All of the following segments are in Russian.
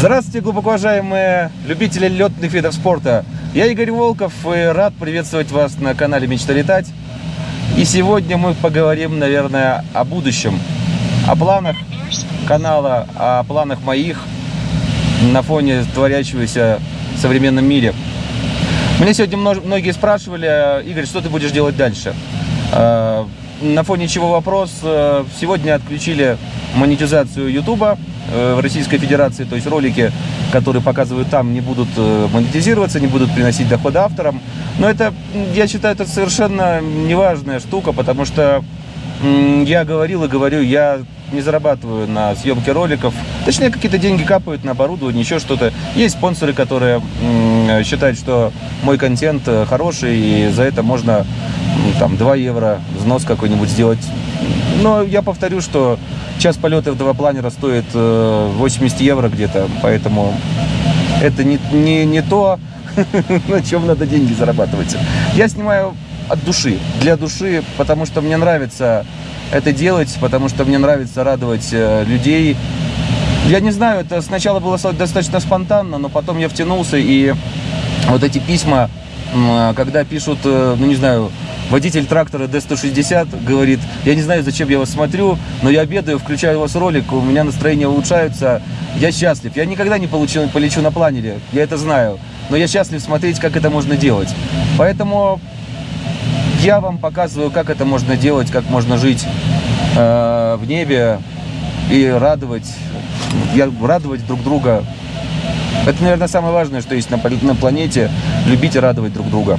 Здравствуйте, глубоко уважаемые любители летных видов спорта. Я Игорь Волков и рад приветствовать вас на канале «Мечта летать». И сегодня мы поговорим, наверное, о будущем, о планах канала, о планах моих на фоне творящегося в современном мире. Меня сегодня многие спрашивали, Игорь, что ты будешь делать дальше? А, на фоне чего вопрос? Сегодня отключили монетизацию YouTube Э, в Российской Федерации, то есть ролики, которые показывают там, не будут э, монетизироваться, не будут приносить доходы авторам. Но это, я считаю, это совершенно неважная штука, потому что я говорил и говорю, я не зарабатываю на съемке роликов. Точнее, какие-то деньги капают на оборудование, еще что-то. Есть спонсоры, которые считают, что мой контент э, хороший, и за это можно там 2 евро взнос какой-нибудь сделать. Но я повторю, что час полета этого планера стоит 80 э, евро где-то, поэтому это не, не, не то, на чем надо деньги зарабатывать. Я снимаю от души, для души, потому что мне нравится это делать, потому что мне нравится радовать э, людей. Я не знаю, это сначала было достаточно спонтанно, но потом я втянулся, и вот эти письма, когда пишут, э, ну не знаю, Водитель трактора D160 говорит, я не знаю, зачем я вас смотрю, но я обедаю, включаю у вас ролик, у меня настроение улучшается, я счастлив. Я никогда не получу, полечу на планере, я это знаю, но я счастлив смотреть, как это можно делать. Поэтому я вам показываю, как это можно делать, как можно жить э, в небе и радовать, я, радовать друг друга. Это, наверное, самое важное, что есть на, на планете, любить и радовать друг друга.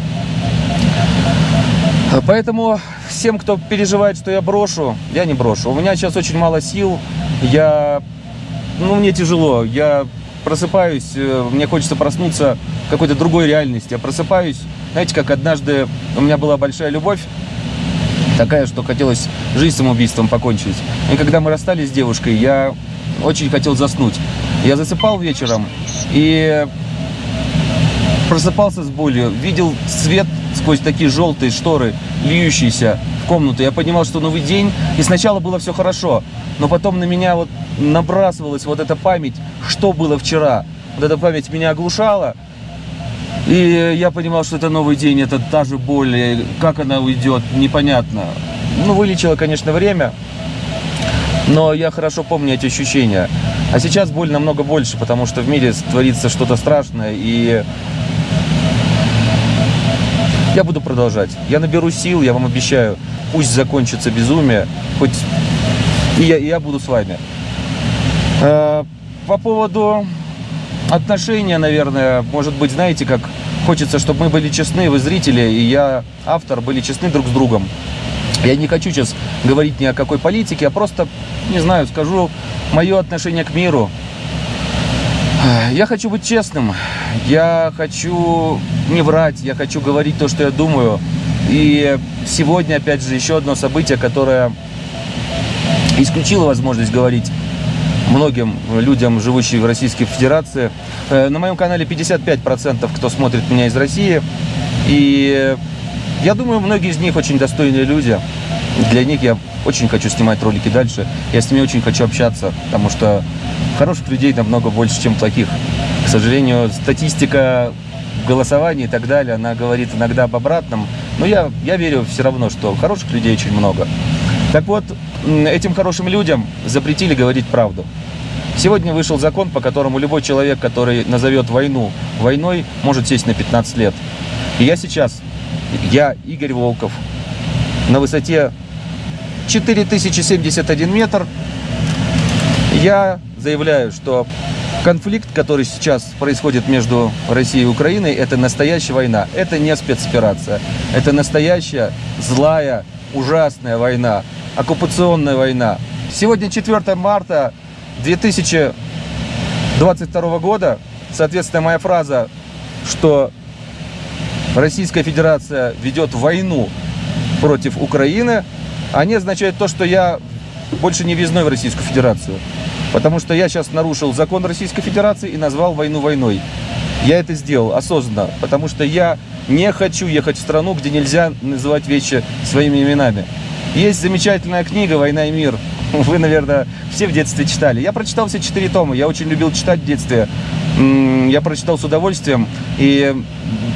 Поэтому всем, кто переживает, что я брошу, я не брошу. У меня сейчас очень мало сил, я, ну, мне тяжело, я просыпаюсь, э, мне хочется проснуться в какой-то другой реальности. Я просыпаюсь, знаете, как однажды у меня была большая любовь, такая, что хотелось жизнь самоубийством покончить. И когда мы расстались с девушкой, я очень хотел заснуть. Я засыпал вечером и просыпался с болью, видел свет сквозь такие желтые шторы, льющиеся в комнату. Я понимал, что новый день, и сначала было все хорошо, но потом на меня вот набрасывалась вот эта память, что было вчера. Вот эта память меня оглушала, и я понимал, что это новый день, это та же боль, как она уйдет, непонятно. Ну, вылечило, конечно, время, но я хорошо помню эти ощущения. А сейчас боль намного больше, потому что в мире творится что-то страшное, и я буду продолжать. Я наберу сил, я вам обещаю. Пусть закончится безумие, хоть и я, и я буду с вами. Э, по поводу отношения, наверное, может быть, знаете, как хочется, чтобы мы были честны, вы зрители, и я, автор, были честны друг с другом. Я не хочу сейчас говорить ни о какой политике, а просто, не знаю, скажу мое отношение к миру, я хочу быть честным, я хочу не врать, я хочу говорить то, что я думаю. И сегодня, опять же, еще одно событие, которое исключило возможность говорить многим людям, живущим в Российской Федерации. Э, на моем канале 55% кто смотрит меня из России. И я думаю, многие из них очень достойные люди. Для них я очень хочу снимать ролики дальше. Я с ними очень хочу общаться, потому что хороших людей намного больше, чем плохих. К сожалению, статистика голосования и так далее, она говорит иногда об обратном. Но я, я верю все равно, что хороших людей очень много. Так вот, этим хорошим людям запретили говорить правду. Сегодня вышел закон, по которому любой человек, который назовет войну войной, может сесть на 15 лет. И я сейчас, я, Игорь Волков, на высоте 4071 метр, я заявляю, что конфликт, который сейчас происходит между Россией и Украиной, это настоящая война. Это не спецоперация. Это настоящая злая, ужасная война. Оккупационная война. Сегодня 4 марта 2022 года. Соответственно, моя фраза, что Российская Федерация ведет войну против Украины, они означают то, что я больше не въездной в Российскую Федерацию. Потому что я сейчас нарушил закон Российской Федерации и назвал войну войной. Я это сделал осознанно, потому что я не хочу ехать в страну, где нельзя называть вещи своими именами. Есть замечательная книга «Война и мир» вы, наверное, все в детстве читали. Я прочитал все четыре тома, я очень любил читать в детстве. Я прочитал с удовольствием, и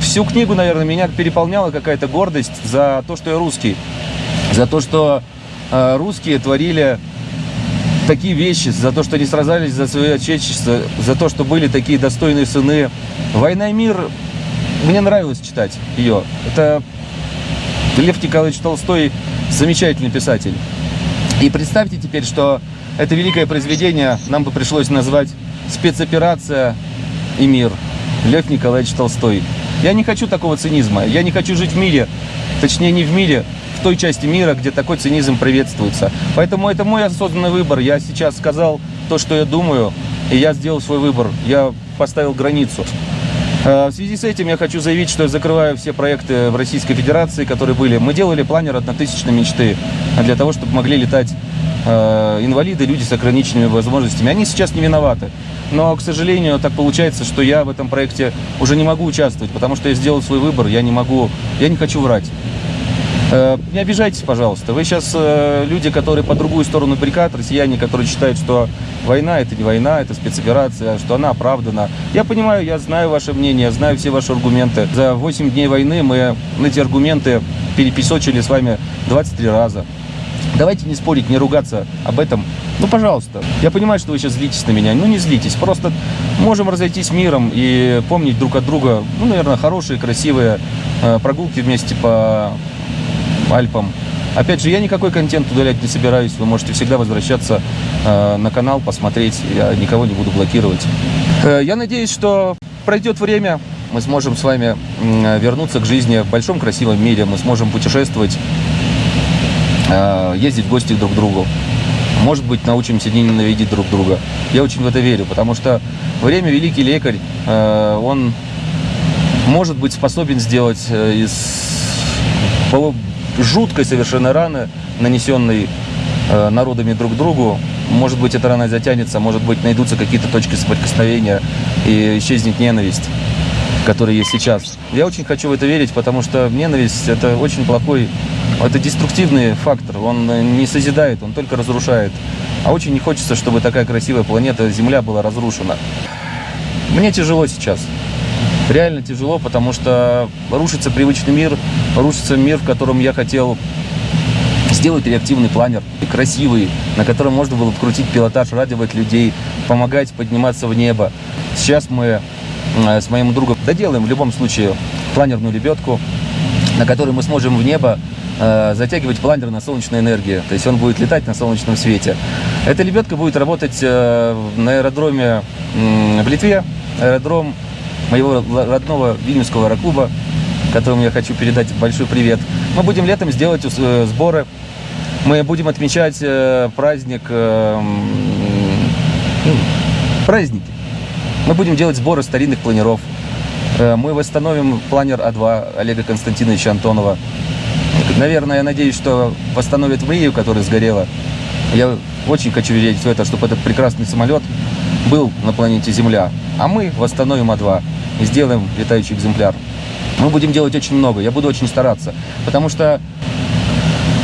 всю книгу, наверное, меня переполняла какая-то гордость за то, что я русский. За то, что э, русские творили такие вещи, за то, что они сражались за свое отечество, за то, что были такие достойные сыны. «Война и мир» мне нравилось читать ее. Это Лев Николаевич Толстой замечательный писатель. И представьте теперь, что это великое произведение нам бы пришлось назвать «Спецоперация и мир». Лев Николаевич Толстой. Я не хочу такого цинизма. Я не хочу жить в мире, точнее не в мире, в той части мира, где такой цинизм приветствуется. Поэтому это мой осознанный выбор. Я сейчас сказал то, что я думаю, и я сделал свой выбор. Я поставил границу. Э, в связи с этим я хочу заявить, что я закрываю все проекты в Российской Федерации, которые были. Мы делали планер однотысячной мечты для того, чтобы могли летать инвалиды, люди с ограниченными возможностями. Они сейчас не виноваты. Но, к сожалению, так получается, что я в этом проекте уже не могу участвовать, потому что я сделал свой выбор, я не могу, я не хочу врать. Э, не обижайтесь, пожалуйста. Вы сейчас э, люди, которые по другую сторону баррикад, россияне, которые считают, что война это не война, это спецоперация, что она оправдана. Я понимаю, я знаю ваше мнение, знаю все ваши аргументы. За 8 дней войны мы эти аргументы перепесочили с вами 23 раза. Давайте не спорить, не ругаться об этом. Ну, пожалуйста. Я понимаю, что вы сейчас злитесь на меня. Ну, не злитесь. Просто можем разойтись миром и помнить друг от друга, ну, наверное, хорошие, красивые э, прогулки вместе по Альпам. Опять же, я никакой контент удалять не собираюсь. Вы можете всегда возвращаться э, на канал, посмотреть. Я никого не буду блокировать. Э, я надеюсь, что пройдет время, мы сможем с вами вернуться к жизни в большом красивом мире. Мы сможем путешествовать, ездить в гости друг к другу. Может быть, научимся не ненавидеть друг друга. Я очень в это верю, потому что время великий лекарь, э, он может быть способен сделать э, из жуткой совершенно раны, нанесенной э, народами друг другу. Может быть, эта рана затянется, может быть, найдутся какие-то точки соприкосновения и исчезнет ненависть, которая есть сейчас. Я очень хочу в это верить, потому что ненависть – это очень плохой, это деструктивный фактор. Он не созидает, он только разрушает. А очень не хочется, чтобы такая красивая планета Земля была разрушена. Мне тяжело сейчас реально тяжело, потому что рушится привычный мир, рушится мир, в котором я хотел сделать реактивный планер, красивый, на котором можно было вкрутить пилотаж, радовать людей, помогать подниматься в небо. Сейчас мы э, с моим другом доделаем в любом случае планерную лебедку, на которой мы сможем в небо э, затягивать планер на солнечной энергии. То есть он будет летать на солнечном свете. Эта лебедка будет работать э, на аэродроме в Литве. Аэродром моего родного Вильнюсского аэроклуба, которому я хочу передать большой привет. Мы будем летом сделать э, сборы. Мы будем отмечать э, праздник, э, ну, праздники. Мы будем делать сборы старинных планеров. Мы восстановим планер А2 Олега Константиновича Антонова. Наверное, я надеюсь, что восстановят Мрию, которая сгорела. Я очень хочу верить в это, чтобы этот прекрасный самолет был на планете Земля. А мы восстановим А2 и сделаем летающий экземпляр. Мы будем делать очень много, я буду очень стараться, потому что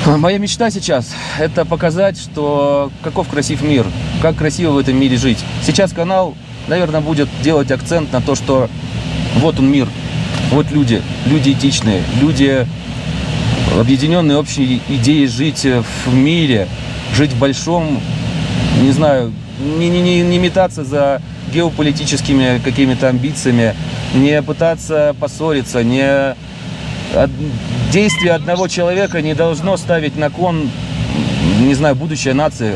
моя мечта сейчас – это показать, что каков красив мир, как красиво в этом мире жить. Сейчас канал, наверное, будет делать акцент на то, что вот он мир, вот люди, люди этичные, люди, объединенные общей идеей жить в мире, жить в большом, не знаю, не, не, не, не метаться за геополитическими какими-то амбициями, не пытаться поссориться, не... Действие одного человека не должно ставить на кон, не знаю, будущее нации.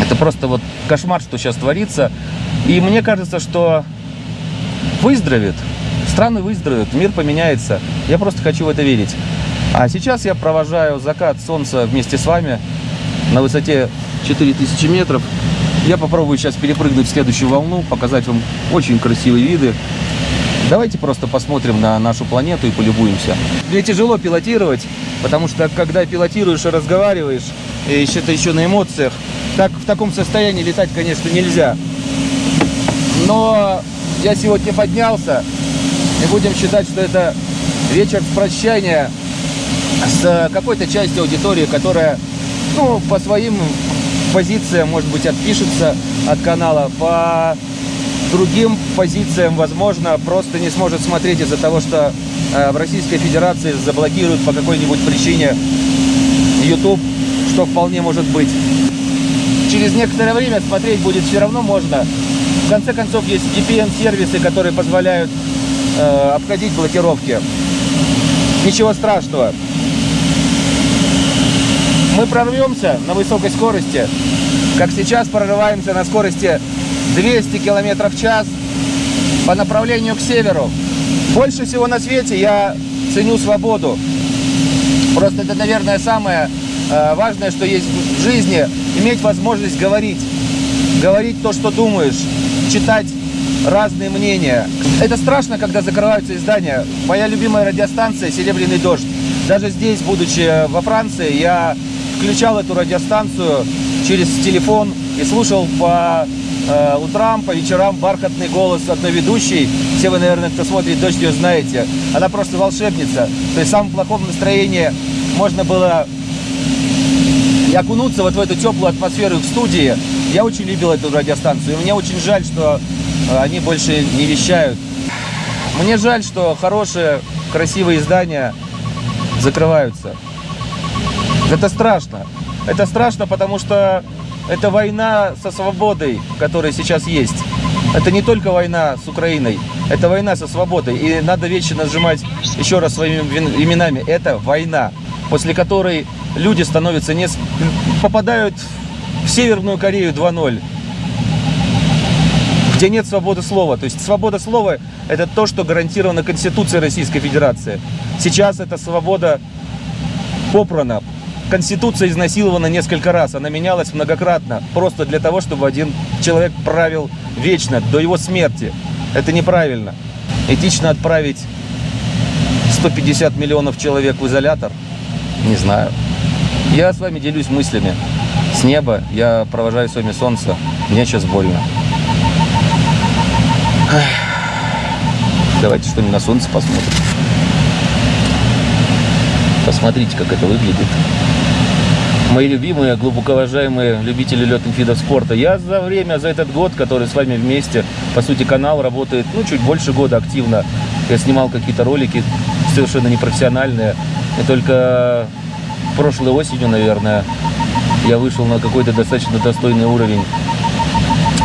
Это просто вот кошмар, что сейчас творится. И мне кажется, что выздоровеет, страны выздоровеют, мир поменяется. Я просто хочу в это верить. А сейчас я провожаю закат солнца вместе с вами на высоте 4000 метров. Я попробую сейчас перепрыгнуть в следующую волну, показать вам очень красивые виды. Давайте просто посмотрим на нашу планету и полюбуемся. Мне тяжело пилотировать, потому что когда пилотируешь и разговариваешь, и это еще на эмоциях, так в таком состоянии летать, конечно, нельзя. Но я сегодня поднялся, и будем считать, что это вечер прощания с какой-то частью аудитории, которая ну, по своим позициям, может быть, отпишется от канала, по другим позициям, возможно, просто не сможет смотреть из-за того, что э, в Российской Федерации заблокируют по какой-нибудь причине YouTube, что вполне может быть. Через некоторое время смотреть будет все равно можно. В конце концов, есть VPN-сервисы, которые позволяют э, обходить блокировки. Ничего страшного. Мы прорвемся на высокой скорости, как сейчас прорываемся на скорости 200 км в час по направлению к северу. Больше всего на свете я ценю свободу. Просто это, наверное, самое э, важное, что есть в жизни. Иметь возможность говорить. Говорить то, что думаешь. Читать разные мнения. Это страшно, когда закрываются издания. Моя любимая радиостанция «Серебряный дождь». Даже здесь, будучи во Франции, я включал эту радиостанцию через телефон и слушал по э, утрам, по вечерам бархатный голос одной ведущей. Все вы, наверное, кто смотрит «Дождь», ее знаете. Она просто волшебница. То есть в самом плохом настроении можно было и окунуться вот в эту теплую атмосферу в студии. Я очень любил эту радиостанцию. И мне очень жаль, что они больше не вещают. Мне жаль, что хорошие, красивые издания закрываются. Это страшно. Это страшно, потому что это война со свободой, которая сейчас есть. Это не только война с Украиной, это война со свободой. И надо вечно нажимать еще раз своими именами. Это война, после которой люди становятся не... попадают в Северную Корею 2.0 где нет свободы слова. То есть свобода слова – это то, что гарантировано Конституцией Российской Федерации. Сейчас эта свобода попрана, Конституция изнасилована несколько раз, она менялась многократно, просто для того, чтобы один человек правил вечно, до его смерти. Это неправильно. Этично отправить 150 миллионов человек в изолятор? Не знаю. Я с вами делюсь мыслями. С неба я провожаю с вами солнце. Мне сейчас больно. Давайте что-нибудь на солнце посмотрим. Посмотрите, как это выглядит мои любимые, глубоко уважаемые любители летных видов спорта. Я за время, за этот год, который с вами вместе, по сути, канал работает, ну, чуть больше года активно. Я снимал какие-то ролики совершенно непрофессиональные. И только прошлой осенью, наверное, я вышел на какой-то достаточно достойный уровень.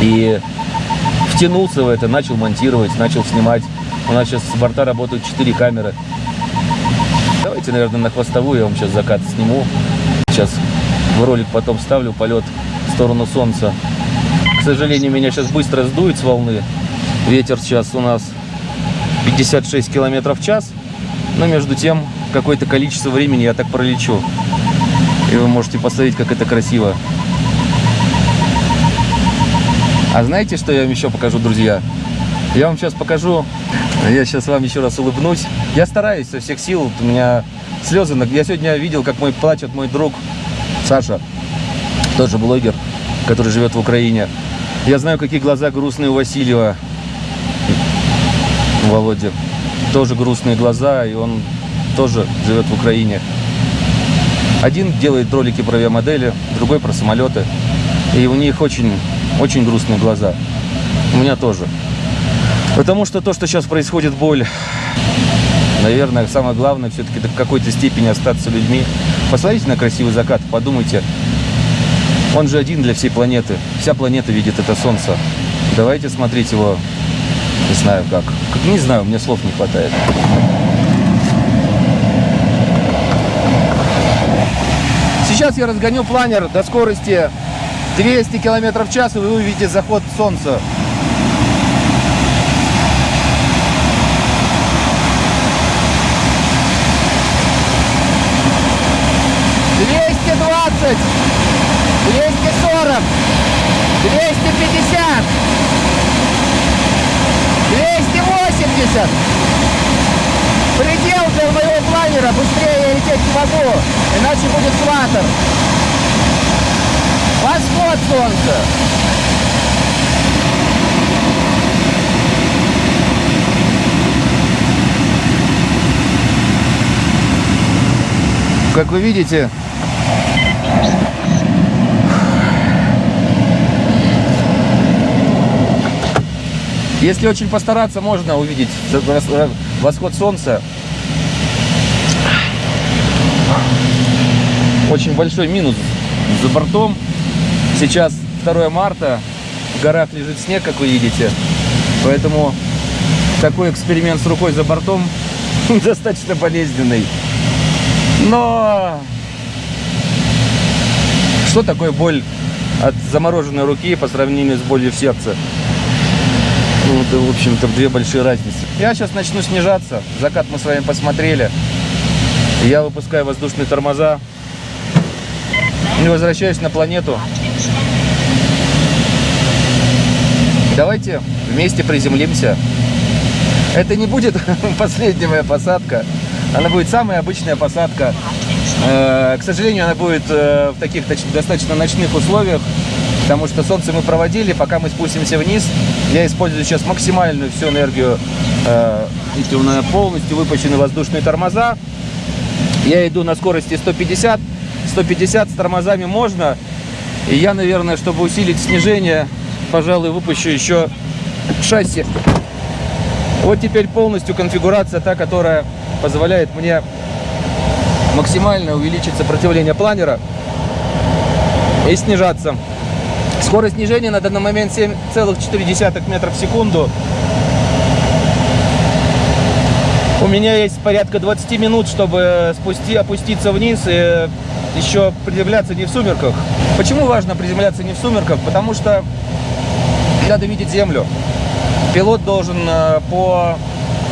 И втянулся в это, начал монтировать, начал снимать. У нас сейчас с борта работают 4 камеры. Давайте, наверное, на хвостовую я вам сейчас закат сниму. Сейчас в ролик потом ставлю полет в сторону солнца. К сожалению, меня сейчас быстро сдует с волны. Ветер сейчас у нас 56 километров в час. Но между тем, какое-то количество времени я так пролечу. И вы можете посмотреть, как это красиво. А знаете, что я вам еще покажу, друзья? Я вам сейчас покажу, я сейчас вам еще раз улыбнусь. Я стараюсь со всех сил, у меня слезы. Я сегодня видел, как мой плачет мой друг Саша, тоже блогер, который живет в Украине. Я знаю, какие глаза грустные у Васильева, у Володи. Тоже грустные глаза, и он тоже живет в Украине. Один делает ролики про авиамодели, другой про самолеты. И у них очень, очень грустные глаза. У меня тоже. Потому что то, что сейчас происходит боль, наверное, самое главное все-таки в какой-то степени остаться людьми. Посмотрите на красивый закат, подумайте. Он же один для всей планеты. Вся планета видит это солнце. Давайте смотреть его, не знаю как. не знаю, мне слов не хватает. Сейчас я разгоню планер до скорости 200 км в час, и вы увидите заход солнца. 220, 240, 250, 280. Предел для моего планера, быстрее я лететь не могу, иначе будет сватер. Восход солнца! Как вы видите, Если очень постараться, можно увидеть восход солнца. Очень большой минус за бортом. Сейчас 2 марта, в горах лежит снег, как вы видите. Поэтому такой эксперимент с рукой за бортом достаточно болезненный. Но что такое боль от замороженной руки по сравнению с болью в сердце? Ну, это, в общем-то, две большие разницы. Я сейчас начну снижаться. Закат мы с вами посмотрели. Я выпускаю воздушные тормоза. И возвращаюсь на планету. Давайте вместе приземлимся. Это не будет последняя моя посадка. Она будет самая обычная посадка. Э, к сожалению, она будет э, в таких достаточно ночных условиях, потому что солнце мы проводили, пока мы спустимся вниз. Я использую сейчас максимальную всю энергию. Э, эти у меня полностью выпущены воздушные тормоза. Я иду на скорости 150. 150 с тормозами можно. И я, наверное, чтобы усилить снижение, пожалуй, выпущу еще шасси вот теперь полностью конфигурация та, которая позволяет мне максимально увеличить сопротивление планера и снижаться. Скорость снижения на данный момент 7,4 метров в секунду. У меня есть порядка 20 минут, чтобы спусти, опуститься вниз и еще приземляться не в сумерках. Почему важно приземляться не в сумерках? Потому что надо видеть землю. Пилот должен э, по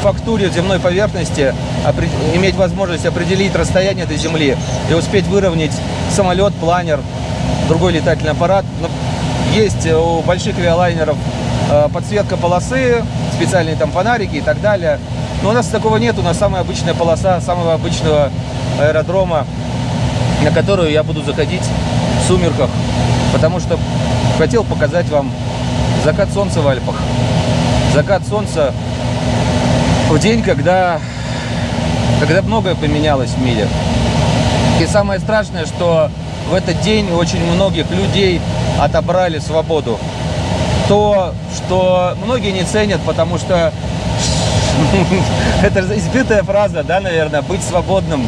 фактуре земной поверхности иметь возможность определить расстояние до Земли и успеть выровнять самолет, планер, другой летательный аппарат. Есть у больших авиалайнеров э, подсветка полосы, специальные там фонарики и так далее. Но у нас такого нет, у нас самая обычная полоса самого обычного аэродрома, на которую я буду заходить в сумерках, потому что хотел показать вам закат солнца в Альпах закат солнца в день, когда, когда многое поменялось в мире. И самое страшное, что в этот день очень многих людей отобрали свободу. То, что многие не ценят, потому что это избитая фраза, да, наверное, быть свободным,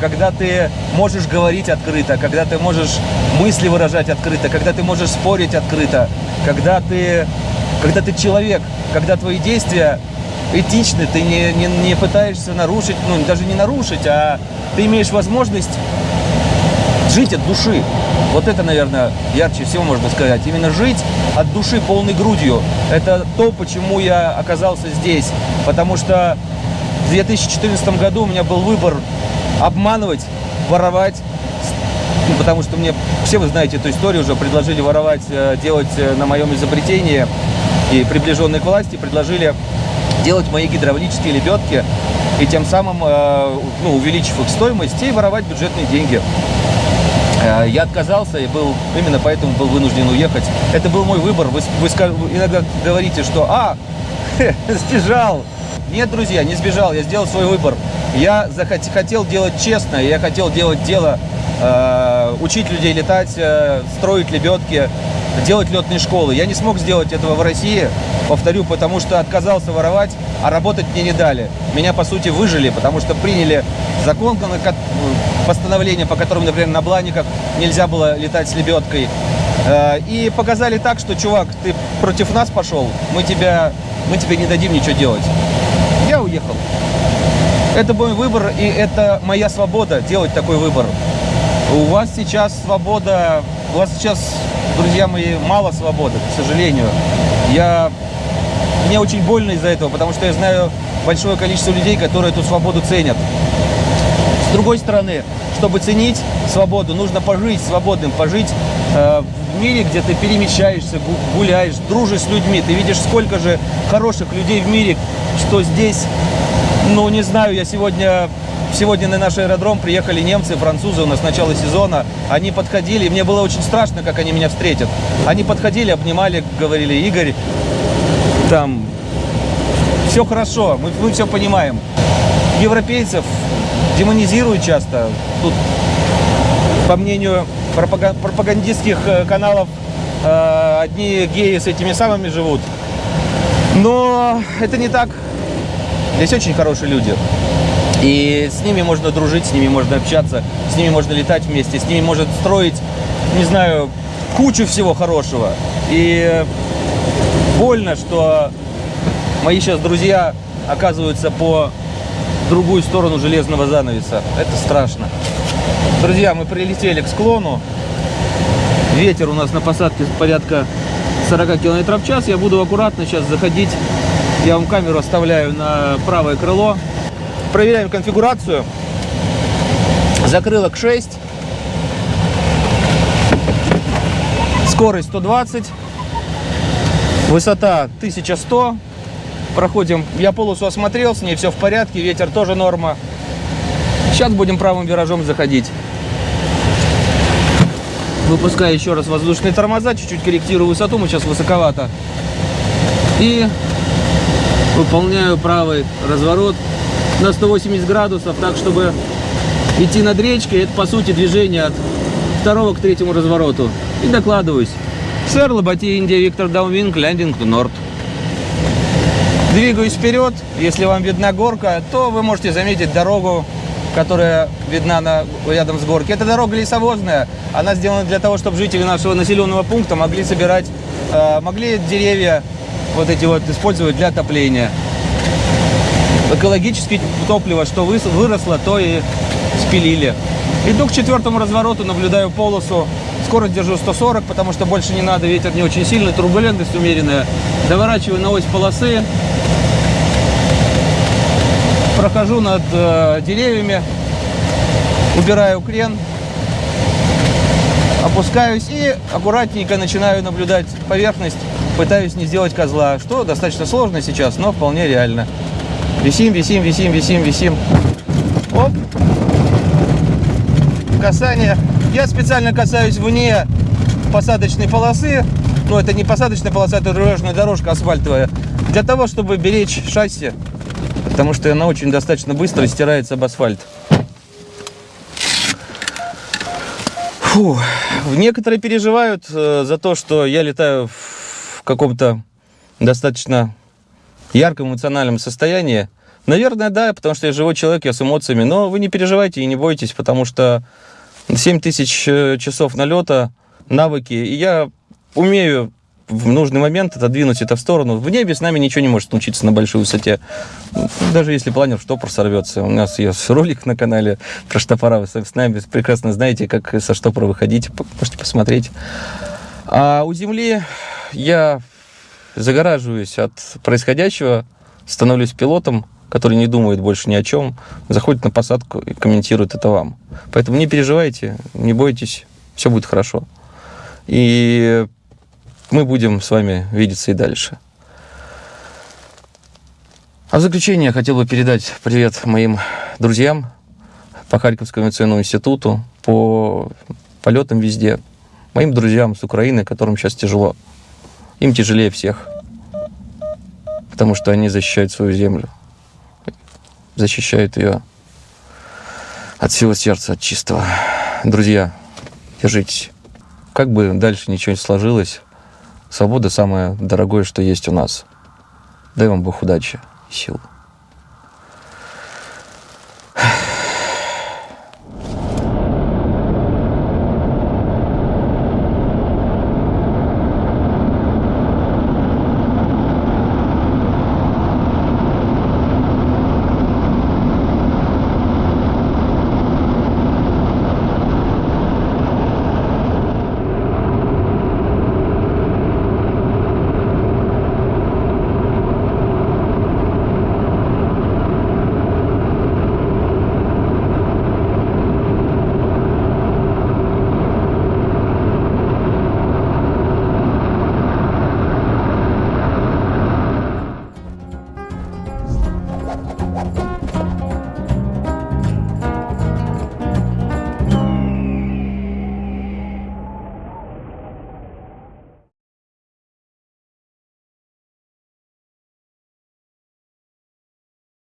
когда ты можешь говорить открыто, когда ты можешь мысли выражать открыто, когда ты можешь спорить открыто, когда ты когда ты человек, когда твои действия этичны, ты не, не, не пытаешься нарушить, ну, даже не нарушить, а ты имеешь возможность жить от души. Вот это, наверное, ярче всего можно сказать. Именно жить от души полной грудью. Это то, почему я оказался здесь. Потому что в 2014 году у меня был выбор обманывать, воровать, ну, потому что мне, все вы знаете эту историю, уже предложили воровать, э, делать э, на моем изобретении и приближенные к власти предложили делать мои гидравлические лебедки и тем самым э, ну, увеличив их стоимость и воровать бюджетные деньги. Я отказался и был именно поэтому был вынужден уехать. Это был мой выбор. Вы, вы иногда говорите, что «А, сбежал». Нет, друзья, не сбежал. Я сделал свой выбор. Я захот, хотел делать честно, я хотел делать дело, э, учить людей летать, э, строить лебедки, делать летные школы. Я не смог сделать этого в России, повторю, потому что отказался воровать, а работать мне не дали. Меня, по сути, выжили, потому что приняли закон, постановление, по которому, например, на Бланиках нельзя было летать с лебедкой. Э, и показали так, что, чувак, ты против нас пошел, мы, тебя, мы тебе не дадим ничего делать. Уехал. Это мой выбор, и это моя свобода делать такой выбор. У вас сейчас свобода, у вас сейчас друзья мои, мало свободы, к сожалению. Я... Мне очень больно из-за этого, потому что я знаю большое количество людей, которые эту свободу ценят. С другой стороны, чтобы ценить свободу, нужно пожить свободным, пожить э, в мире, где ты перемещаешься, гуляешь, дружишь с людьми. Ты видишь, сколько же хороших людей в мире, что здесь, ну, не знаю, я сегодня Сегодня на наш аэродром приехали немцы, французы у нас с начала сезона. Они подходили, мне было очень страшно, как они меня встретят. Они подходили, обнимали, говорили, Игорь, там, все хорошо, мы, мы все понимаем. Европейцев демонизируют часто. Тут, по мнению пропагандистских э, каналов, э, одни геи с этими самыми живут. Но это не так. Здесь очень хорошие люди. И с ними можно дружить, с ними можно общаться, с ними можно летать вместе, с ними можно строить, не знаю, кучу всего хорошего. И больно, что мои сейчас друзья оказываются по другую сторону железного занавеса. Это страшно. Друзья, мы прилетели к склону. Ветер у нас на посадке порядка 40 км в час. Я буду аккуратно сейчас заходить. Я вам камеру оставляю на правое крыло. Проверяем конфигурацию. Закрылок 6. Скорость 120. Высота 1100. Проходим. Я полосу осмотрел, с ней все в порядке. Ветер тоже норма. Сейчас будем правым виражом заходить. Выпускаю еще раз воздушные тормоза, чуть-чуть корректирую высоту, мы сейчас высоковато. И выполняю правый разворот на 180 градусов, так чтобы идти над речкой. Это, по сути, движение от второго к третьему развороту. И докладываюсь. Sierra, Лоботи, India, Victor downwind, landing to north. Двигаюсь вперед. Если вам видна горка, то вы можете заметить дорогу которая видна на, рядом с горки. Это дорога лесовозная. Она сделана для того, чтобы жители нашего населенного пункта могли собирать, э, могли деревья вот эти вот использовать для отопления. Экологическое топливо, что выросло, то и спилили. Иду к четвертому развороту, наблюдаю полосу. Скорость держу 140, потому что больше не надо, ветер не очень сильный, турбулентность умеренная. Доворачиваю на ось полосы, прохожу над э, деревьями, убираю крен, опускаюсь и аккуратненько начинаю наблюдать поверхность, пытаюсь не сделать козла, что достаточно сложно сейчас, но вполне реально. Висим, висим, висим, висим, висим. Оп. Касание. Я специально касаюсь вне посадочной полосы. Но это не посадочная полоса, это дорожная дорожка асфальтовая. Для того, чтобы беречь шасси потому что она очень достаточно быстро стирается об асфальт. Фу. Некоторые переживают э, за то, что я летаю в каком-то достаточно ярком эмоциональном состоянии. Наверное, да, потому что я живой человек, я с эмоциями. Но вы не переживайте и не бойтесь, потому что 7 тысяч э, часов налета, навыки. И я умею в нужный момент отодвинуть это в сторону. В небе с нами ничего не может случиться на большой высоте. Даже если планер штопор сорвется. У нас есть ролик на канале про штопора. Вы с нами прекрасно знаете, как со штопора выходить. Можете посмотреть. А у Земли я загораживаюсь от происходящего, становлюсь пилотом, который не думает больше ни о чем, заходит на посадку и комментирует это вам. Поэтому не переживайте, не бойтесь, все будет хорошо. И мы будем с вами видеться и дальше. А в заключение я хотел бы передать привет моим друзьям по Харьковскому авиационному институту, по полетам везде, моим друзьям с Украины, которым сейчас тяжело. Им тяжелее всех, потому что они защищают свою землю, защищают ее от всего сердца, от чистого. Друзья, держитесь. Как бы дальше ничего не сложилось, Свобода самое дорогое, что есть у нас. Дай вам Бог удачи и сил.